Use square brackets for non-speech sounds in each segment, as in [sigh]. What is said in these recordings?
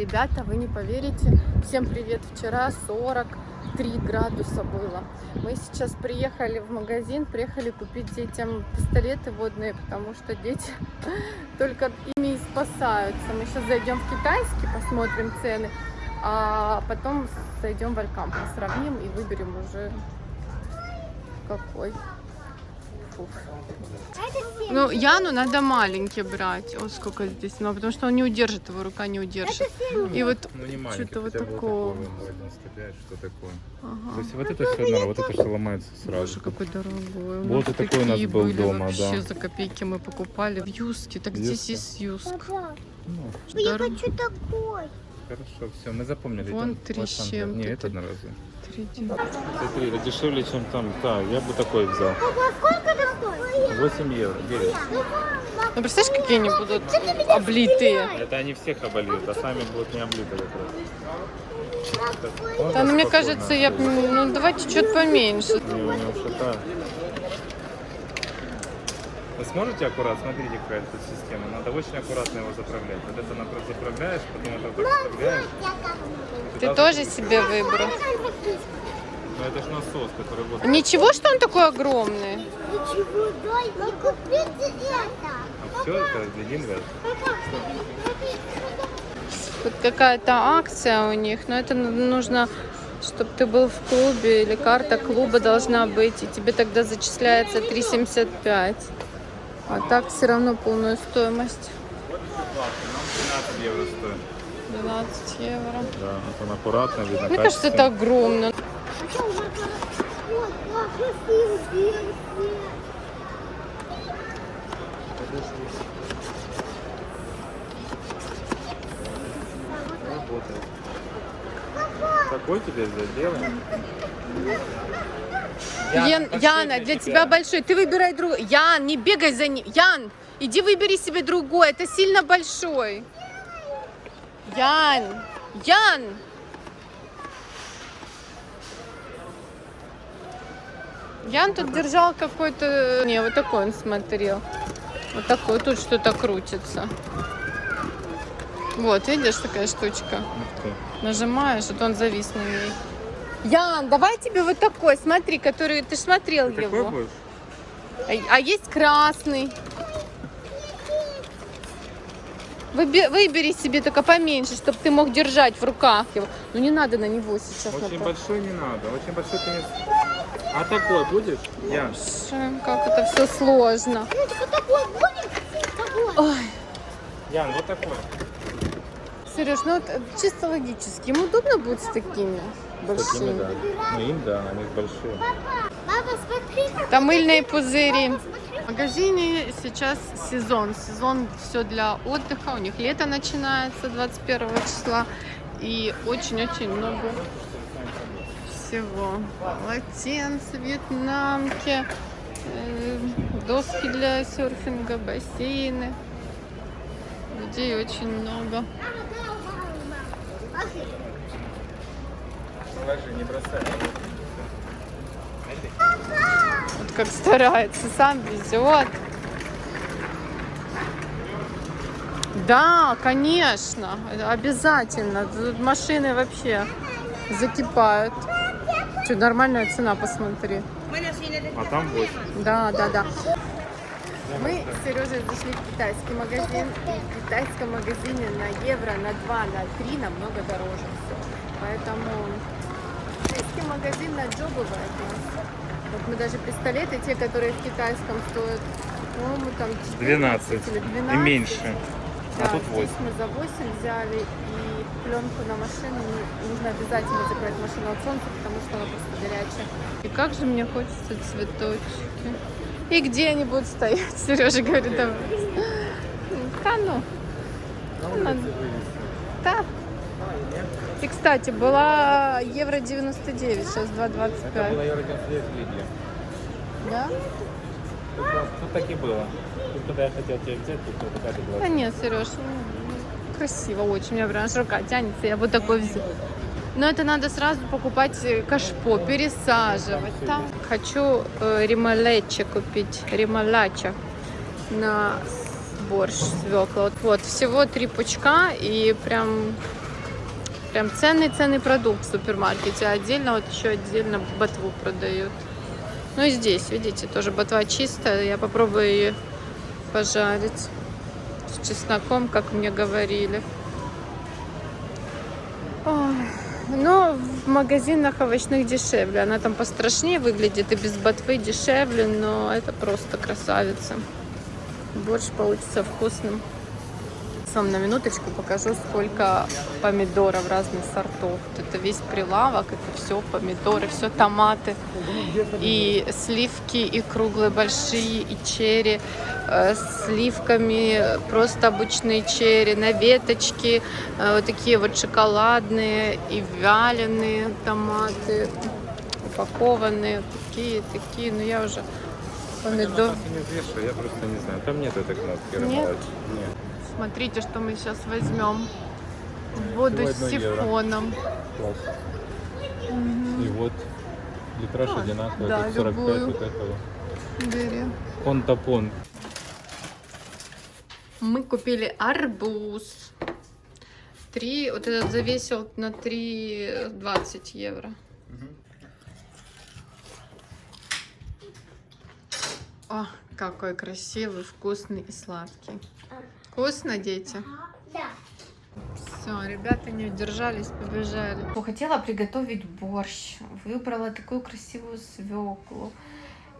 Ребята, вы не поверите, всем привет, вчера 43 градуса было. Мы сейчас приехали в магазин, приехали купить детям пистолеты водные, потому что дети [laughs] только ими и спасаются. Мы сейчас зайдем в китайский, посмотрим цены, а потом зайдем в Алькамп, сравним и выберем уже какой. Фух. Ну, Яну надо маленький брать. Вот сколько здесь. Ну, потому что он не удержит, его рука не удержит. И вот Ну не маленький, что-то вот такого. такого, 0,95, что такое. То Ага. есть вот это все вот это все ломается Боже, сразу. какой дорогой. У Вот и такой у нас был были дома, вообще да. за копейки мы покупали в Юске. Так здесь Юска. есть Юск. Папа, Ну, я Дорого. хочу такой. хорошо, все, мы запомнили. Вон Там три вот с чем-то Не, это одноразовый. Три это дешевле, чем там. Да, я бы такой взял. Папа, сколько? 8 евро, 9. Ну, представляешь, какие они будут облитые? Это они всех обольют, а сами будут не облиты как раз. Так, Да, ну, мне кажется, я... б- Ну, давайте что-то поменьше. Не, у него. Вы сможете аккуратно? Смотрите, какая тут система. Надо очень аккуратно его заправлять. Вот это например, заправляешь, потом это так вставляешь. Ты тоже себе выбрал? Ну это же насос, который вот... Ничего, что он такой огромный? Ничего, дай мне купить это. А все это один раз. Тут какая-то акция у них, но это нужно, чтобы ты был в клубе или карта клуба должна быть, и тебе тогда зачисляется 3,75. А так все равно полную стоимость. 12 евро стоит. 12 евро. Да, вот он аккуратно видно. Мне кажется, это огромно. Работает. Какой тебе? Белый? Ян, Яна, для тебя большой. Ты выбирай другой. Ян, не бегай за ним. Ян, иди выбери себе другой. Это сильно большой. Ян, Ян. Ян тут держал какой-то... Не, вот такой он смотрел. Вот такой. Тут что-то крутится. Вот, видишь, такая штучка. Нажимаешь, вот он завис на ней. Ян, давай тебе вот такой, смотри, который ты смотрел Ты его. такой будешь? А, а есть красный. Выбери себе только поменьше, чтобы ты мог держать в руках его. Ну не надо на него сейчас. Очень напа- большой не надо. Очень большой ты не... А такой будешь? Я. Боже, Как это все сложно. Вот такой будет? Такой. Ой, Ян, вот такой. Сереж, ну вот э, чисто логически, ему удобно будет с такими С такими, большими. да. Ну им, да, они большие. Папа, смотри. Там мыльные пузыри. В магазине сейчас сезон. Сезон все для отдыха. У них лето начинается 21 числа. И очень-очень много всего. Полотенца, вьетнамки, э, доски для серфинга, бассейны. Людей очень много. Положи, не бросай. Вот как старается, сам везет. Да, конечно, обязательно. Тут машины вообще закипают. Что, нормальная цена, посмотри. А там 8. Да, да, да. Мы с Сережей зашли в китайский магазин. И в китайском магазине на евро, на 2, на 3 намного дороже все. Поэтому китайский магазин на нас. Вот мы даже пистолеты, те, которые в китайском стоят, по-моему, там 14 12 или и 12. меньше. Да, А тут здесь 8. мы за 8 взяли и пленку на машину. Ну, Нужно обязательно закрыть машину от солнца, потому что она просто горячая. И как же мне хочется цветочки. И где они будут стоять? [laughs] Сережа говорит, там. Да ну. Да. И, кстати, была евро 99, сейчас 2,25. евро 99 в Лиге. Да? Тут так и было. Тут, когда я хотел тебя взять, тут вот такая была. Да нет, Сереж, ну, красиво очень. У меня прям аж рука тянется, я вот такой взяла. Но это надо сразу покупать э, кашпо, пересаживать. Там хочу э, ремалече купить, ремалача на борщ свекла. Вот, вот, всего три пучка и прям Прям ценный-ценный продукт в супермаркете. Отдельно вот еще отдельно ботву продают. Ну и здесь, видите, тоже ботва чистая. Я попробую ее пожарить с чесноком, как мне говорили. Ой. Но в магазинах овощных дешевле. Она там пострашнее выглядит и без ботвы дешевле, но это просто красавица. Борщ получится вкусным. Вам на минуточку покажу, сколько помидоров разных сортов. Это весь прилавок, это все помидоры, все томаты. И сливки, и круглые, большие, и черри. Э, сливками, просто обычные черри, на веточке. Э, вот такие вот шоколадные и вяленые томаты. Упакованные, такие, такие. Но я уже помидор... Я просто не знаю. Там нет этой кнопки. Нет? Нет. Смотрите, что мы сейчас возьмем. Воду с Всего сифоном. Класс. И вот литраж А, одинаковый, да, тут 45 любую. вот этого. Бери. Мы купили арбуз. Три, вот этот завесил на 3,20 евро. О, какой красивый, вкусный и сладкий. Вкусно, дети? Да. Все, ребята не удержались, побежали. Хотела приготовить борщ. Выбрала такую красивую свеклу.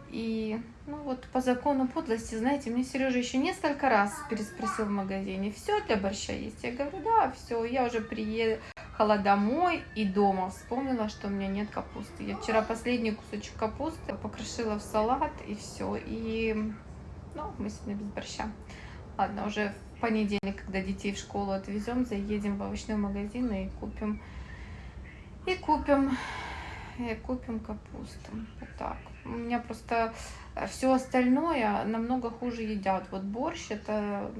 И, ну вот, по закону подлости, знаете, мне Сережа еще несколько раз переспросил в магазине, все для борща есть? Я говорю, да, все, я уже приехала домой и дома вспомнила, что у меня нет капусты. Я вчера последний кусочек капусты покрошила в салат и все. И, ну, мы сегодня без борща. Ладно, уже в понедельник, когда детей в школу отвезем, заедем в овощной магазин и купим, и купим, и купим капусту. Вот так. У меня просто все остальное намного хуже едят. Вот борщ это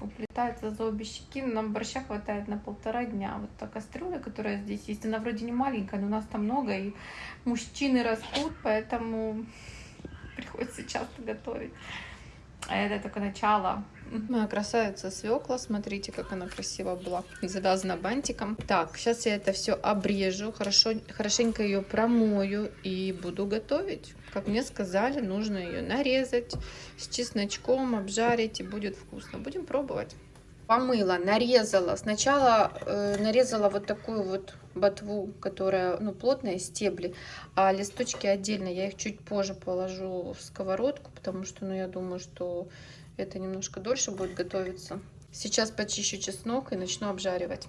уплетается за обе щеки, но нам борща хватает на полтора дня. Вот та кастрюля, которая здесь есть, она вроде не маленькая, но у нас там много, и мужчины растут, поэтому [laughs] приходится часто готовить. А это только начало. Моя красавица свекла, смотрите, как она красиво была завязана бантиком. Так, сейчас я это все обрежу, хорошо, хорошенько ее промою и буду готовить. Как мне сказали, нужно ее нарезать с чесночком, обжарить и будет вкусно. Будем пробовать. Помыла, нарезала. Сначала э, нарезала вот такую вот ботву, которая ну, плотная, стебли, а листочки отдельно. Я их чуть позже положу в сковородку, потому что ну, я думаю, что это немножко дольше будет готовиться. Сейчас почищу чеснок и начну обжаривать.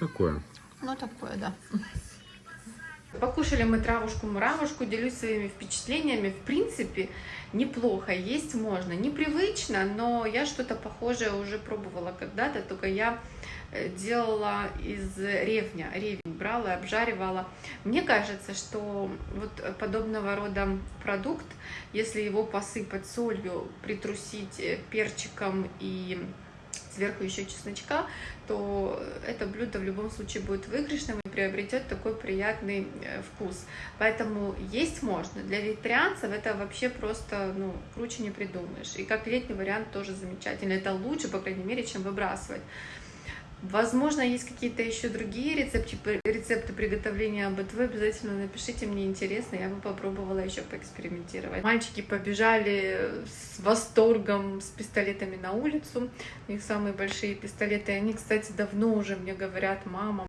такое. Ну, такое, да. Покушали мы травушку-муравушку, делюсь своими впечатлениями. В принципе, неплохо, есть можно. Непривычно, но я что-то похожее уже пробовала когда-то, только я э, делала из ревня. Ревень брала и обжаривала. Мне кажется, что вот подобного рода продукт, если его посыпать солью, притрусить э, перчиком и сверху еще чесночка, то это блюдо в любом случае будет выигрышным и приобретет такой приятный э, вкус. Поэтому есть можно. Для вегетарианцев это вообще просто, ну, круче не придумаешь. И как летний вариант тоже замечательно. Это лучше, по крайней мере, чем выбрасывать. Возможно, есть какие-то еще другие рецепты, рецепты приготовления БТВ. Обязательно напишите, мне интересно, я бы попробовала еще поэкспериментировать. Мальчики побежали с восторгом с пистолетами на улицу. У них самые большие пистолеты. Они, кстати, давно уже мне говорят, мама,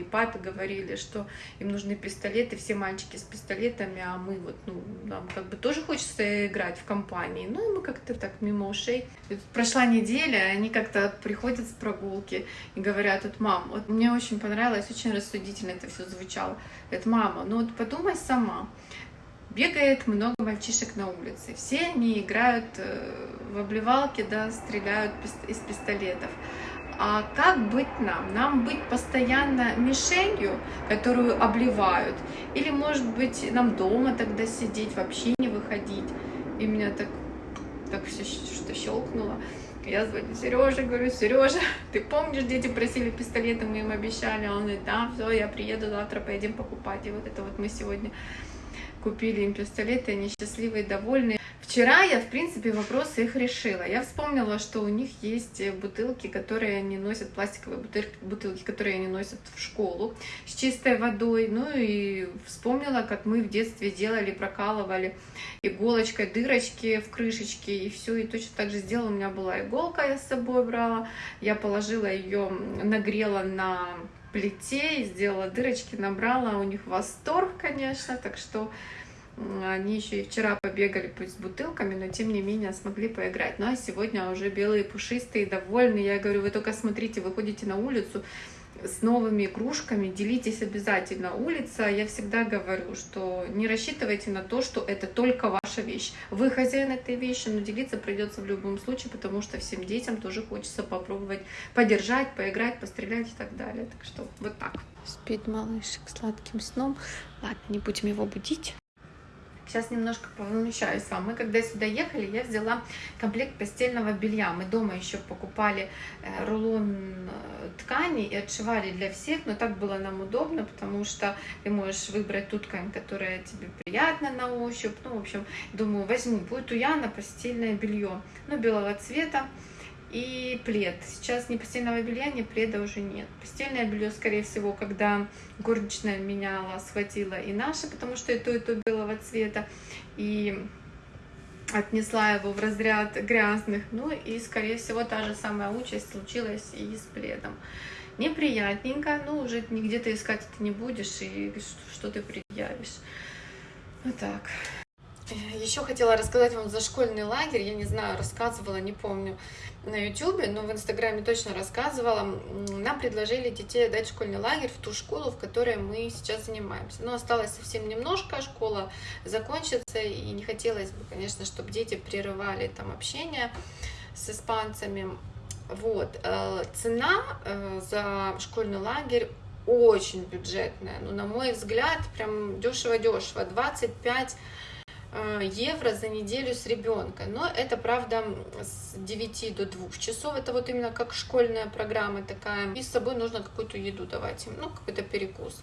и папа говорили, что им нужны пистолеты, все мальчики с пистолетами, а мы вот, ну, нам как бы тоже хочется играть в компании. Ну, и мы как-то так мимо ушей. Прошла неделя, они как-то приходят с прогулки и говорят, вот, мам, вот мне очень понравилось, очень рассудительно это все звучало. Говорит, мама, ну вот подумай сама, бегает много мальчишек на улице, все они играют э, в обливалки, да, стреляют из пистолетов. А как быть нам? Нам быть постоянно мишенью, которую обливают? Или, может быть, нам дома тогда сидеть, вообще не выходить? И меня так, так все что щелкнуло. Я звоню Сереже, говорю, Сережа, [laughs] ты помнишь, дети просили пистолеты, мы им обещали, а он говорит, да, все, я приеду завтра, поедем покупать. И вот это вот мы сегодня купили им пистолеты, они счастливые, довольные. Вчера я, в принципе, вопросы их решила. Я вспомнила, что у них есть бутылки, которые они носят, пластиковые бутылки, которые они носят в школу с чистой водой. Ну и вспомнила, как мы в детстве делали, прокалывали иголочкой дырочки в крышечке и все. И точно так же сделала. У меня была иголка, я с собой брала. Я положила ее, нагрела на плите, сделала дырочки, набрала. У них восторг, конечно, так что они еще и вчера побегали пусть с бутылками, но тем не менее смогли поиграть. Ну а сегодня уже белые, пушистые, довольные. Я говорю, вы только смотрите, выходите на улицу с новыми игрушками, делитесь обязательно. Улица, я всегда говорю, что не рассчитывайте на то, что это только ваша вещь. Вы хозяин этой вещи, но делиться придется в любом случае, потому что всем детям тоже хочется попробовать подержать, поиграть, пострелять и так далее. Так что вот так. Спит малышек сладким сном. Ладно, не будем его будить. Сейчас немножко повмещаюсь вам. Мы когда сюда ехали, я взяла комплект постельного белья. Мы дома еще покупали э, рулон э, ткани и отшивали для всех, но так было нам удобно, потому что ты можешь выбрать ту ткань, которая тебе приятна на ощупь. Ну, в общем, думаю, возьму, будет у Яна постельное белье, ну, белого цвета и плед. Сейчас ни постельного белья, ни пледа уже нет. Постельное белье, скорее всего, когда горничная меняла, схватила и наше, потому что и то, и то белого цвета, и отнесла его в разряд грязных. Ну и, скорее всего, та же самая участь случилась и с пледом. Неприятненько, но уже нигде ты искать это не будешь, и что ты предъявишь. Вот так. Еще хотела рассказать вам за школьный лагерь. Я не знаю, рассказывала, не помню на YouTube, но в Инстаграме точно рассказывала. Нам предложили детей дать школьный лагерь в ту школу, в которой мы сейчас занимаемся. Но осталось совсем немножко, школа закончится, и не хотелось бы, конечно, чтобы дети прерывали там общение с испанцами. Вот. Э, цена э, за школьный лагерь очень бюджетная. Ну, на мой взгляд, прям дешево-дешево. 25 Э, евро за неделю с ребенком. Но это, правда, с 9 до 2 часов. Это вот именно как школьная программа такая. И с собой нужно какую-то еду давать им, ну, какой-то перекус.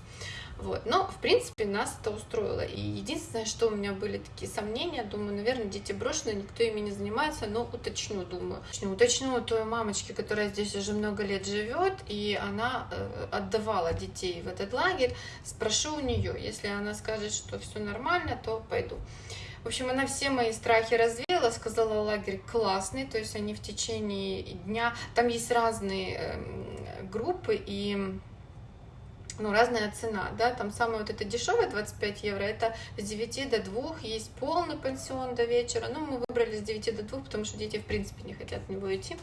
Вот. Но, в принципе, нас это устроило. И единственное, что у меня были такие сомнения, думаю, наверное, дети брошены, никто ими не занимается, но уточню, думаю. Уточню, уточню той мамочки, которая здесь уже много лет живет, и она э, отдавала детей в этот лагерь. Спрошу у нее, если она скажет, что все нормально, то пойду. В общем, она все мои страхи развеяла, сказала, лагерь классный, то есть они в течение дня, там есть разные э, группы и ну, разная цена, да, там самая вот эта дешевая 25 евро, это с 9 до 2, есть полный пансион до вечера, ну, мы выбрали с 9 до 2, потому что дети, в принципе, не хотят в него идти,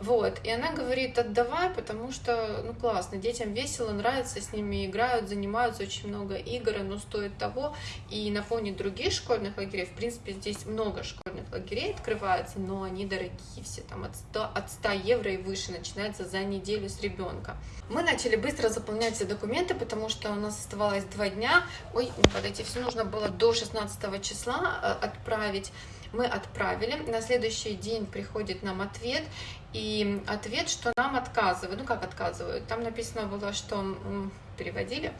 вот, и она говорит, отдавай, потому что, ну, классно, детям весело, нравится, с ними играют, занимаются, очень много игр, оно стоит того, и на фоне других школьных лагерей, в принципе, здесь много школьных лагерей открывается, но они дорогие все, там от 100, от 100 евро и выше, начинается за неделю с ребенка. Мы начали быстро заполнять все документы, потому что у нас оставалось два дня, ой, не подойти, все нужно было до 16 числа э, отправить, мы отправили, на следующий день приходит нам ответ, и ответ, что нам отказывают, ну как отказывают, там написано было, что переводили,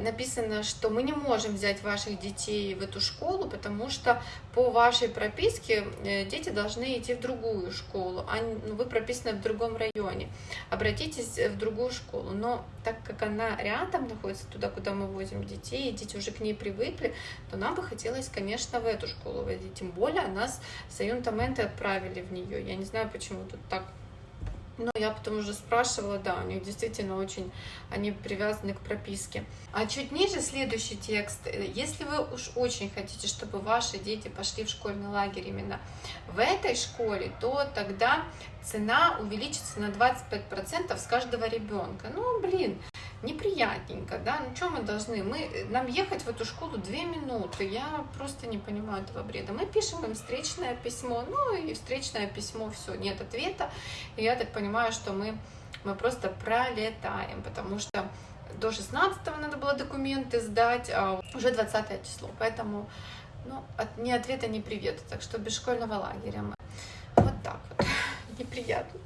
написано, что мы не можем взять ваших детей в эту школу, потому что по вашей прописке э, дети должны идти в другую школу, а ну, вы прописаны в другом районе. Обратитесь в другую школу. Но так как она рядом находится, туда, куда мы возим детей, и дети уже к ней привыкли, то нам бы хотелось, конечно, в эту школу водить. Тем более нас с Аюнтаменты отправили в нее. Я не знаю, почему тут так но я потом уже спрашивала, да, у них действительно очень, они привязаны к прописке. А чуть ниже следующий текст. Если вы уж очень хотите, чтобы ваши дети пошли в школьный лагерь именно в этой школе, то тогда цена увеличится на 25% с каждого ребенка. Ну, блин, неприятненько, да, ну что мы должны, мы, нам ехать в эту школу две минуты, я просто не понимаю этого бреда. Мы пишем им встречное письмо, ну и встречное письмо, все, нет ответа, и я так понимаю, что мы, мы просто пролетаем, потому что до 16 надо было документы сдать, а уже 20 число, поэтому ну, от, ни ответа, ни привета, так что без школьного лагеря мы. Вот так вот, [laughs] неприятно.